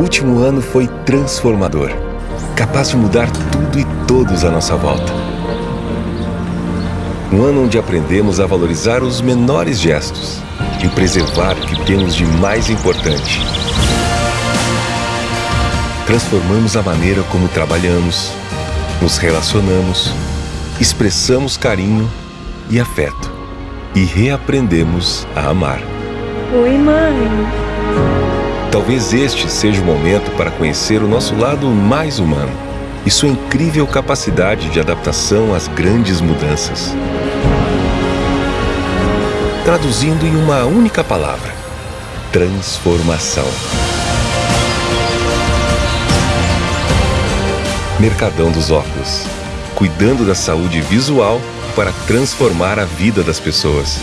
Último ano foi transformador, capaz de mudar tudo e todos à nossa volta. Um ano onde aprendemos a valorizar os menores gestos e preservar o que temos de mais importante. Transformamos a maneira como trabalhamos, nos relacionamos, expressamos carinho e afeto e reaprendemos a amar. Oi, mãe. Talvez este seja o momento para conhecer o nosso lado mais humano e sua incrível capacidade de adaptação às grandes mudanças. Traduzindo em uma única palavra: transformação. Mercadão dos Óculos cuidando da saúde visual para transformar a vida das pessoas.